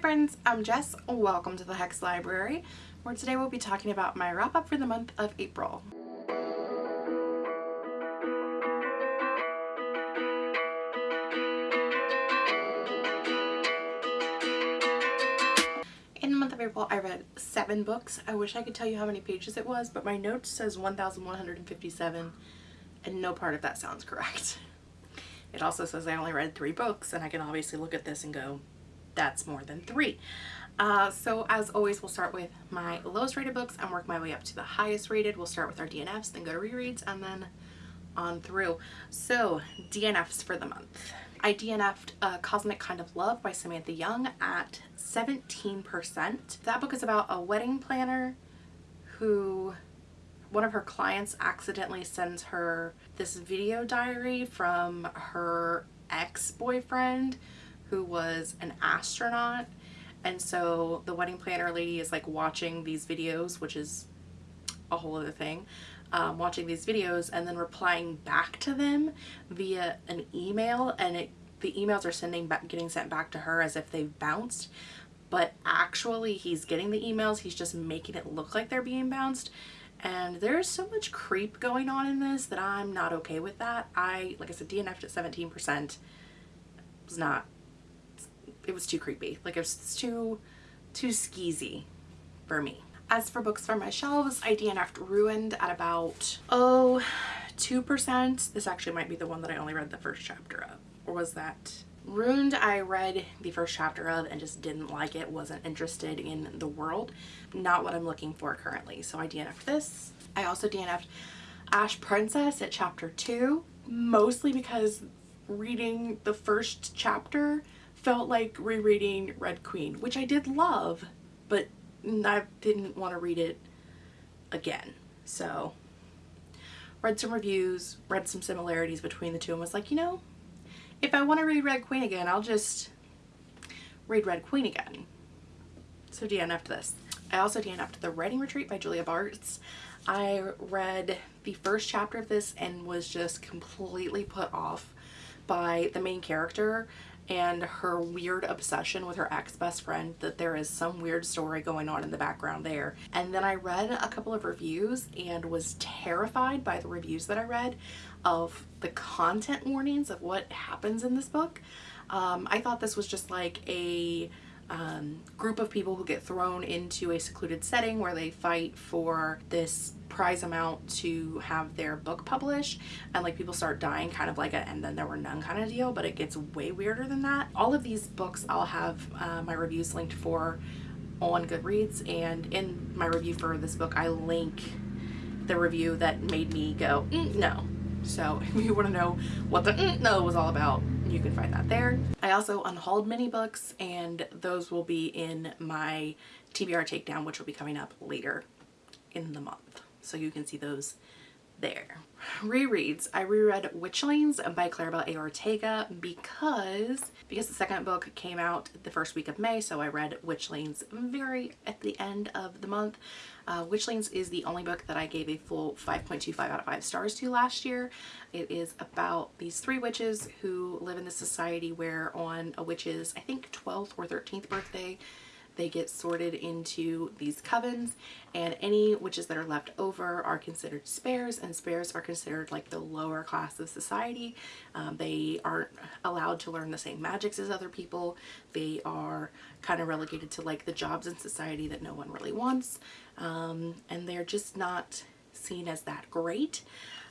friends, I'm Jess. Welcome to the Hex Library, where today we'll be talking about my wrap up for the month of April. In the month of April, I read seven books. I wish I could tell you how many pages it was, but my notes says 1,157 and no part of that sounds correct. It also says I only read three books and I can obviously look at this and go, that's more than three. Uh, so as always, we'll start with my lowest rated books and work my way up to the highest rated. We'll start with our DNFs, then go to rereads, and then on through. So DNFs for the month. I DNF'd uh, Cosmic Kind of Love by Samantha Young at 17%. That book is about a wedding planner who one of her clients accidentally sends her this video diary from her ex-boyfriend who was an astronaut. And so the wedding planner lady is like watching these videos which is a whole other thing um, watching these videos and then replying back to them via an email. And it the emails are sending back getting sent back to her as if they've bounced. But actually he's getting the emails. He's just making it look like they're being bounced. And there's so much creep going on in this that I'm not okay with that. I, like I said, DNF'd at 17% was not, it was too creepy. Like it was too, too skeezy for me. As for books from my shelves, I DNF'd Ruined at about, oh, 2%. This actually might be the one that I only read the first chapter of. Or was that Ruined I read the first chapter of and just didn't like it, wasn't interested in the world. Not what I'm looking for currently. So I DNF'd this. I also DNF'd Ash Princess at chapter 2, mostly because reading the first chapter felt like rereading Red Queen, which I did love, but I didn't want to read it again. So read some reviews, read some similarities between the two and was like, you know, if I want to read Red Queen again, I'll just read Red Queen again. So DNF'd this. I also DNF'd The Writing Retreat by Julia Bartz. I read the first chapter of this and was just completely put off by the main character and her weird obsession with her ex-best friend that there is some weird story going on in the background there. And then I read a couple of reviews and was terrified by the reviews that I read of the content warnings of what happens in this book. Um, I thought this was just like a um, group of people who get thrown into a secluded setting where they fight for this prize amount to have their book published and like people start dying kind of like a and then there were none kind of deal but it gets way weirder than that. All of these books I'll have uh, my reviews linked for on Goodreads and in my review for this book I link the review that made me go mm, no so if you want to know what the mm, no was all about, you can find that there. I also unhauled many books and those will be in my TBR takedown, which will be coming up later in the month. So you can see those there. Rereads. I reread Witchlings by Claribel A. Ortega because because the second book came out the first week of May, so I read Witchlings very at the end of the month. Uh, Witchlings is the only book that I gave a full 5.25 out of 5 stars to last year. It is about these three witches who live in a society where on a witch's, I think 12th or 13th birthday, they get sorted into these covens and any witches that are left over are considered spares and spares are considered like the lower class of society. Um, they aren't allowed to learn the same magics as other people. They are kind of relegated to like the jobs in society that no one really wants um, and they're just not seen as that great.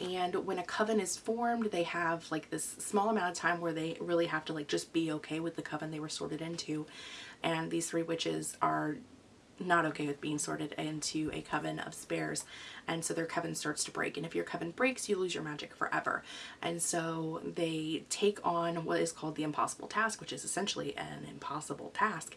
And when a coven is formed they have like this small amount of time where they really have to like just be okay with the coven they were sorted into. And these three witches are not okay with being sorted into a coven of spares and so their coven starts to break. And if your coven breaks you lose your magic forever. And so they take on what is called the impossible task which is essentially an impossible task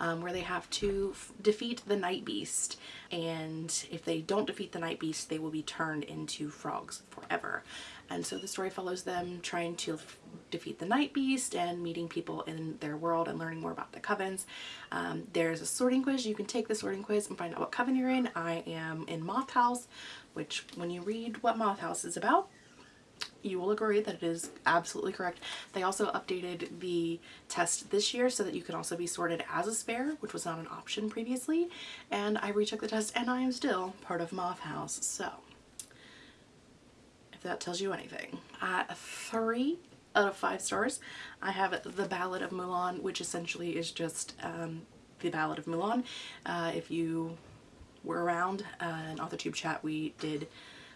um, where they have to defeat the night beast. And if they don't defeat the night beast they will be turned into frogs forever and so the story follows them trying to defeat the night beast and meeting people in their world and learning more about the covens. Um, there's a sorting quiz. You can take the sorting quiz and find out what coven you're in. I am in Moth House, which when you read what Moth House is about, you will agree that it is absolutely correct. They also updated the test this year so that you can also be sorted as a spare, which was not an option previously. And I retook the test and I am still part of Moth House. So that tells you anything. At three out of five stars, I have The Ballad of Mulan, which essentially is just um, The Ballad of Mulan. Uh, if you were around uh, in AuthorTube chat, we did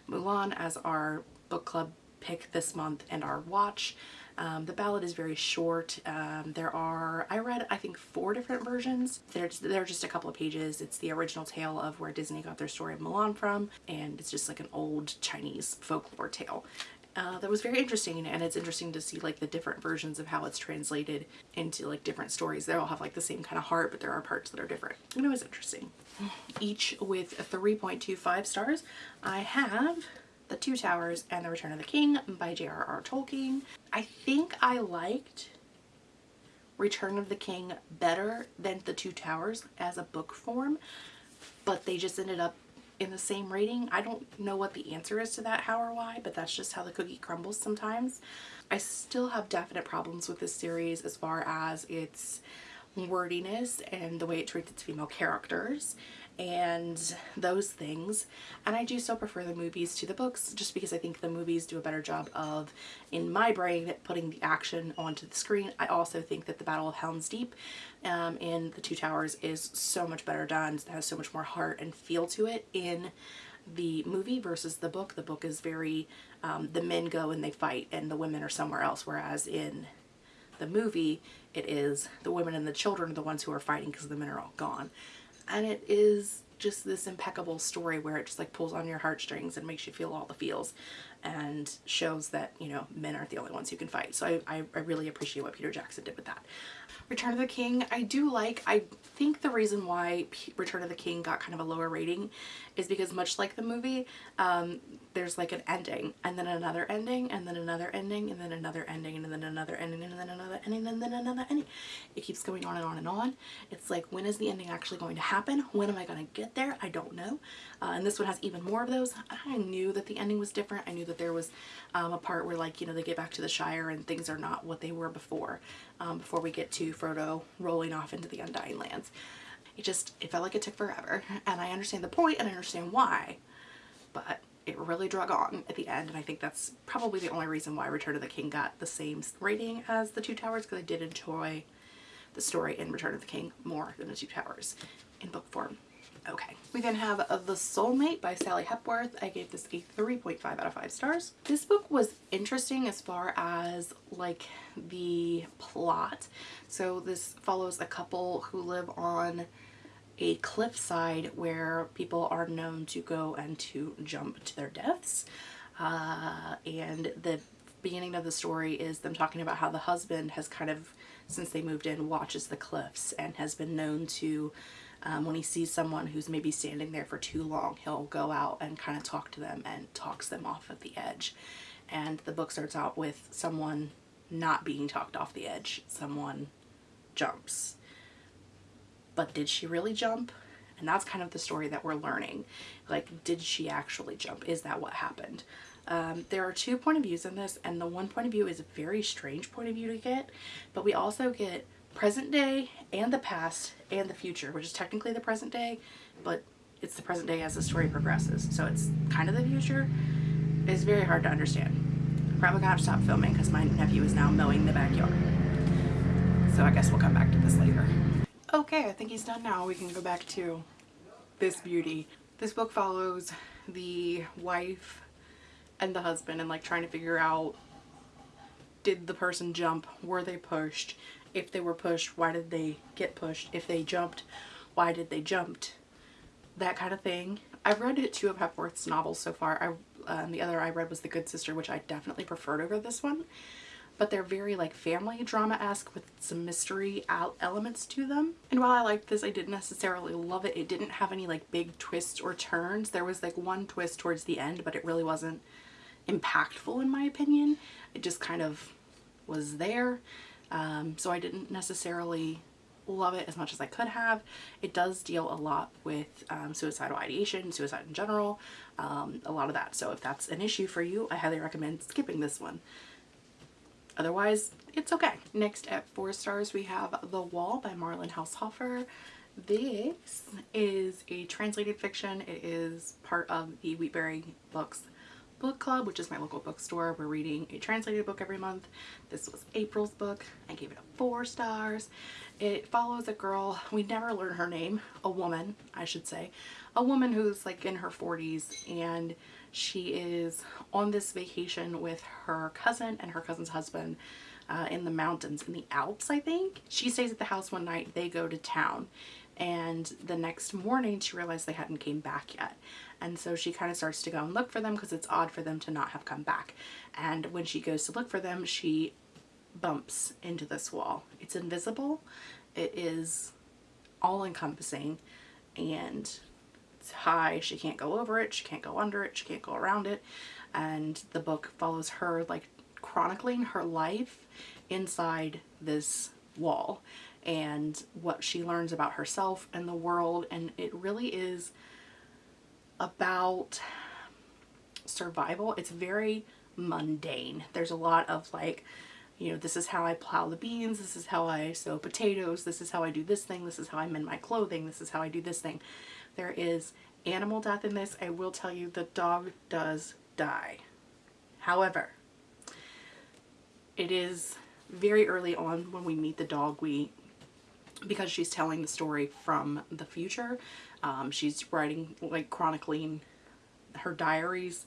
Mulan as our book club pick this month and our watch. Um, the ballad is very short. Um, there are, I read, I think four different versions. They're, they're just a couple of pages. It's the original tale of where Disney got their story of Mulan from, and it's just like an old Chinese folklore tale. Uh, that was very interesting and it's interesting to see like the different versions of how it's translated into like different stories. They all have like the same kind of heart but there are parts that are different and it was interesting. Each with 3.25 stars I have the Two Towers and The Return of the King by J.R.R. Tolkien. I think I liked Return of the King better than The Two Towers as a book form, but they just ended up in the same rating. I don't know what the answer is to that, how or why, but that's just how the cookie crumbles sometimes. I still have definite problems with this series as far as its wordiness and the way it treats its female characters and those things and I do still prefer the movies to the books just because I think the movies do a better job of in my brain putting the action onto the screen. I also think that the Battle of Helm's Deep um, in The Two Towers is so much better done, it has so much more heart and feel to it in the movie versus the book. The book is very, um, the men go and they fight and the women are somewhere else whereas in the movie it is the women and the children are the ones who are fighting because the men are all gone and it is just this impeccable story where it just like pulls on your heartstrings and makes you feel all the feels and shows that you know men aren't the only ones who can fight so I, I, really appreciate what Peter Jackson did with that Return of the King I do like I think the reason why Return of the King got kind of a lower rating is because much like the movie um, there's like an ending and then another ending and then another ending and then another ending and then another ending and then another ending and then another ending. It keeps going on and on and on. It's like when is the ending actually going to happen? When am I going to get there? I don't know. Uh, and this one has even more of those. I knew that the ending was different. I knew that there was um, a part where like, you know, they get back to the Shire and things are not what they were before, um, before we get to Frodo rolling off into the Undying Lands. It just, it felt like it took forever. And I understand the point and I understand why, but it really drug on at the end and I think that's probably the only reason why Return of the King got the same rating as The Two Towers because I did enjoy the story in Return of the King more than The Two Towers in book form. Okay, we then have The Soulmate by Sally Hepworth. I gave this a 3.5 out of 5 stars. This book was interesting as far as like the plot. So this follows a couple who live on a cliffside where people are known to go and to jump to their deaths. Uh, and the beginning of the story is them talking about how the husband has kind of, since they moved in, watches the cliffs and has been known to, um, when he sees someone who's maybe standing there for too long, he'll go out and kind of talk to them and talks them off of the edge. And the book starts out with someone not being talked off the edge. Someone jumps but did she really jump? And that's kind of the story that we're learning. Like, did she actually jump? Is that what happened? Um, there are two point of views in this, and the one point of view is a very strange point of view to get, but we also get present day and the past and the future, which is technically the present day, but it's the present day as the story progresses. So it's kind of the future. It's very hard to understand. I'm probably gonna have to stop filming because my nephew is now mowing the backyard. So I guess we'll come back to this later. Okay, I think he's done now. We can go back to this beauty. This book follows the wife and the husband and like trying to figure out did the person jump? Were they pushed? If they were pushed, why did they get pushed? If they jumped, why did they jumped? That kind of thing. I've read two of Hepworth's novels so far. I, um, the other I read was The Good Sister, which I definitely preferred over this one but they're very like family drama-esque with some mystery elements to them. And while I liked this, I didn't necessarily love it. It didn't have any like big twists or turns. There was like one twist towards the end, but it really wasn't impactful in my opinion. It just kind of was there. Um, so I didn't necessarily love it as much as I could have. It does deal a lot with um, suicidal ideation, suicide in general, um, a lot of that. So if that's an issue for you, I highly recommend skipping this one. Otherwise, it's okay. Next at four stars, we have The Wall by Marlen Haushofer. This is a translated fiction. It is part of the Wheatberry Books book club, which is my local bookstore. We're reading a translated book every month. This was April's book. I gave it a four stars. It follows a girl, we never learn her name, a woman, I should say, a woman who's like in her 40s and she is on this vacation with her cousin and her cousin's husband uh, in the mountains, in the Alps, I think. She stays at the house one night, they go to town and the next morning she realized they hadn't came back yet. And so she kind of starts to go and look for them because it's odd for them to not have come back. And when she goes to look for them she bumps into this wall. It's invisible. It is all encompassing and it's high. She can't go over it. She can't go under it. She can't go around it. And the book follows her like chronicling her life inside this wall and what she learns about herself and the world and it really is about survival. It's very mundane. There's a lot of like, you know, this is how I plow the beans, this is how I sow potatoes, this is how I do this thing, this is how I mend my clothing, this is how I do this thing. There is animal death in this. I will tell you the dog does die. However, it is very early on when we meet the dog, we because she's telling the story from the future. Um, she's writing, like chronicling her diaries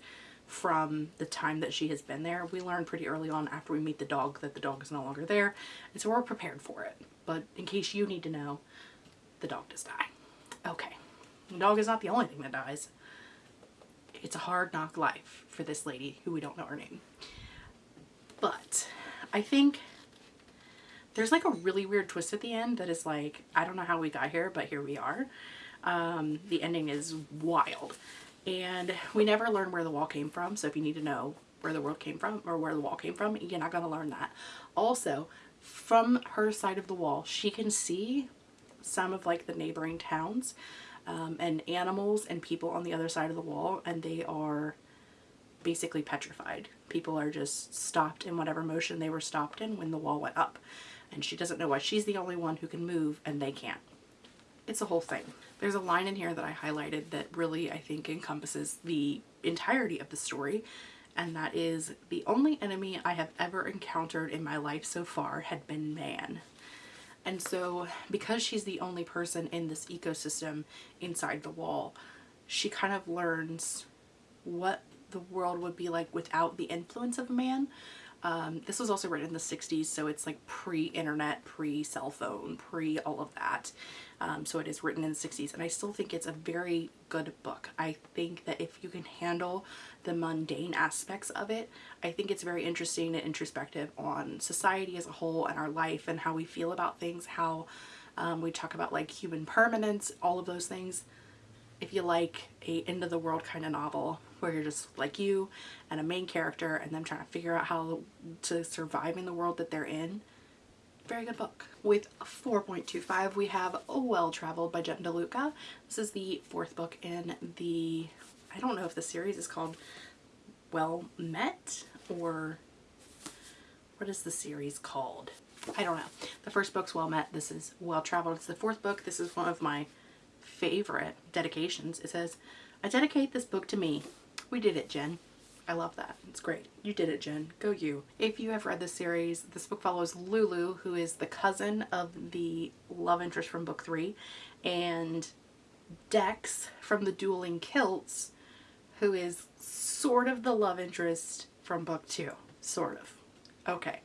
from the time that she has been there. We learn pretty early on after we meet the dog that the dog is no longer there. And so we're prepared for it. But in case you need to know, the dog does die. Okay. The dog is not the only thing that dies. It's a hard knock life for this lady who we don't know her name. But I think there's like a really weird twist at the end that is like, I don't know how we got here, but here we are. Um, the ending is wild. And we never learn where the wall came from. So if you need to know where the world came from or where the wall came from, you're not going to learn that. Also, from her side of the wall, she can see some of like the neighboring towns um, and animals and people on the other side of the wall and they are basically petrified. People are just stopped in whatever motion they were stopped in when the wall went up and she doesn't know why she's the only one who can move and they can't. It's a whole thing. There's a line in here that I highlighted that really I think encompasses the entirety of the story and that is the only enemy I have ever encountered in my life so far had been man. And so because she's the only person in this ecosystem inside the wall, she kind of learns what the world would be like without the influence of man um, this was also written in the 60s, so it's like pre-internet, pre-cell phone, pre all of that. Um, so it is written in the 60s, and I still think it's a very good book. I think that if you can handle the mundane aspects of it, I think it's very interesting and introspective on society as a whole and our life and how we feel about things, how um, we talk about like human permanence, all of those things if you like a end of the world kind of novel where you're just like you and a main character and them trying to figure out how to survive in the world that they're in, very good book. With 4.25 we have Well Traveled by Jen DeLuca. This is the fourth book in the, I don't know if the series is called Well Met or what is the series called? I don't know. The first book's Well Met. This is Well Traveled. It's the fourth book. This is one of my favorite dedications. It says, I dedicate this book to me. We did it, Jen. I love that. It's great. You did it, Jen. Go you. If you have read this series, this book follows Lulu, who is the cousin of the love interest from book three, and Dex from the Dueling Kilts, who is sort of the love interest from book two. Sort of. Okay.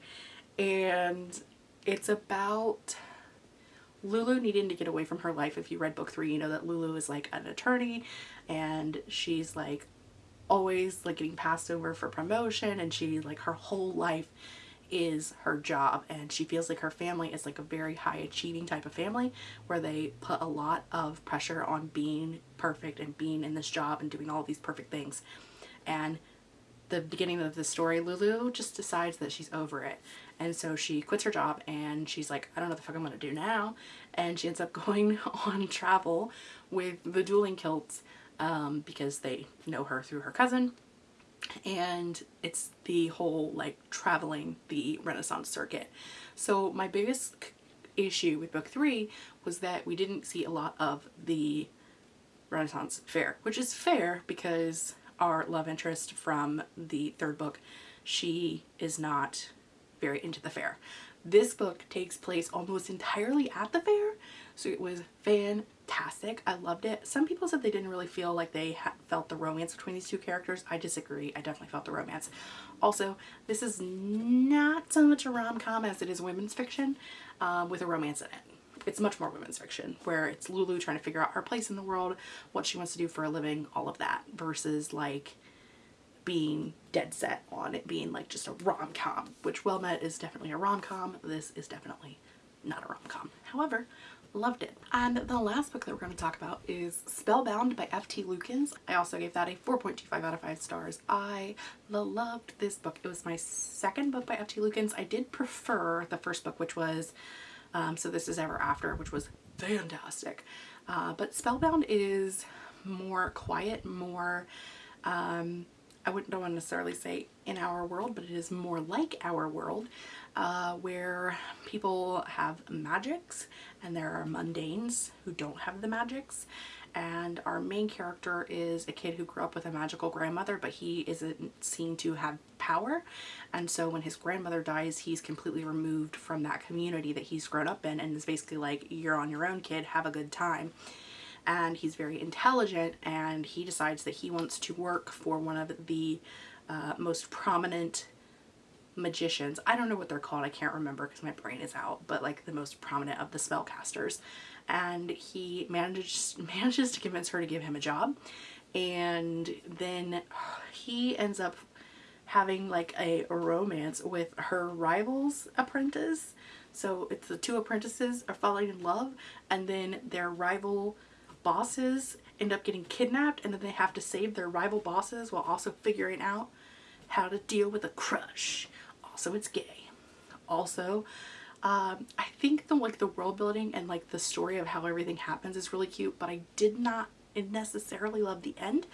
And it's about Lulu needing to get away from her life. If you read book three, you know that Lulu is like an attorney and she's like always like getting passed over for promotion and she like her whole life is her job and she feels like her family is like a very high achieving type of family where they put a lot of pressure on being perfect and being in this job and doing all these perfect things and the beginning of the story, Lulu just decides that she's over it. And so she quits her job and she's like, I don't know what the fuck I'm gonna do now. And she ends up going on travel with the dueling kilts um, because they know her through her cousin. And it's the whole like traveling the Renaissance circuit. So my biggest issue with book three was that we didn't see a lot of the Renaissance fair, which is fair because our love interest from the third book, she is not very into the fair. This book takes place almost entirely at the fair, so it was fantastic. I loved it. Some people said they didn't really feel like they felt the romance between these two characters. I disagree. I definitely felt the romance. Also, this is not so much a rom-com as it is women's fiction um, with a romance in it it's much more women's fiction where it's Lulu trying to figure out her place in the world, what she wants to do for a living, all of that versus like being dead set on it being like just a rom-com, which Well Met is definitely a rom-com. This is definitely not a rom-com. However, loved it. And the last book that we're going to talk about is Spellbound by F.T. Lukens. I also gave that a 4.25 out of 5 stars. I loved this book. It was my second book by F.T. Lukens. I did prefer the first book, which was um, So This Is Ever After, which was fantastic. Uh, but Spellbound is more quiet, more, um, I wouldn't don't want to necessarily say in our world, but it is more like our world uh, where people have magics and there are mundanes who don't have the magics. And our main character is a kid who grew up with a magical grandmother but he isn't seen to have power. And so when his grandmother dies he's completely removed from that community that he's grown up in and is basically like you're on your own kid. Have a good time. And he's very intelligent and he decides that he wants to work for one of the uh, most prominent magicians. I don't know what they're called. I can't remember because my brain is out, but like the most prominent of the spellcasters and he manages manages to convince her to give him a job and then he ends up having like a romance with her rival's apprentice so it's the two apprentices are falling in love and then their rival bosses end up getting kidnapped and then they have to save their rival bosses while also figuring out how to deal with a crush also it's gay also um, I think the like the world building and like the story of how everything happens is really cute, but I did not necessarily love the end.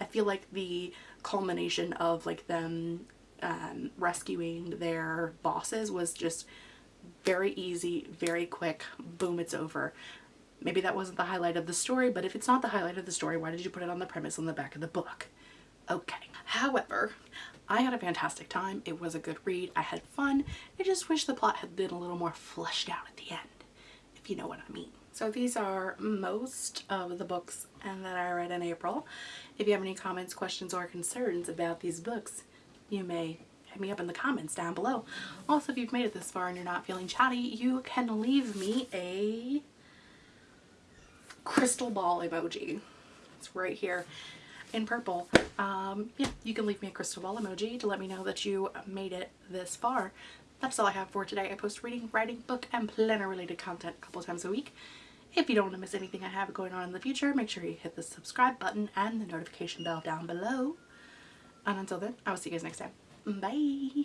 I feel like the culmination of like them um, rescuing their bosses was just very easy, very quick, boom, it's over. Maybe that wasn't the highlight of the story, but if it's not the highlight of the story, why did you put it on the premise on the back of the book? Okay. However, I had a fantastic time. It was a good read. I had fun. I just wish the plot had been a little more fleshed out at the end, if you know what I mean. So these are most of the books and that I read in April. If you have any comments, questions, or concerns about these books, you may hit me up in the comments down below. Also, if you've made it this far and you're not feeling chatty, you can leave me a crystal ball emoji. It's right here in purple. Um, yeah, you can leave me a crystal ball emoji to let me know that you made it this far. That's all I have for today. I post reading, writing, book, and planner related content a couple times a week. If you don't want to miss anything I have going on in the future, make sure you hit the subscribe button and the notification bell down below. And until then, I will see you guys next time. Bye!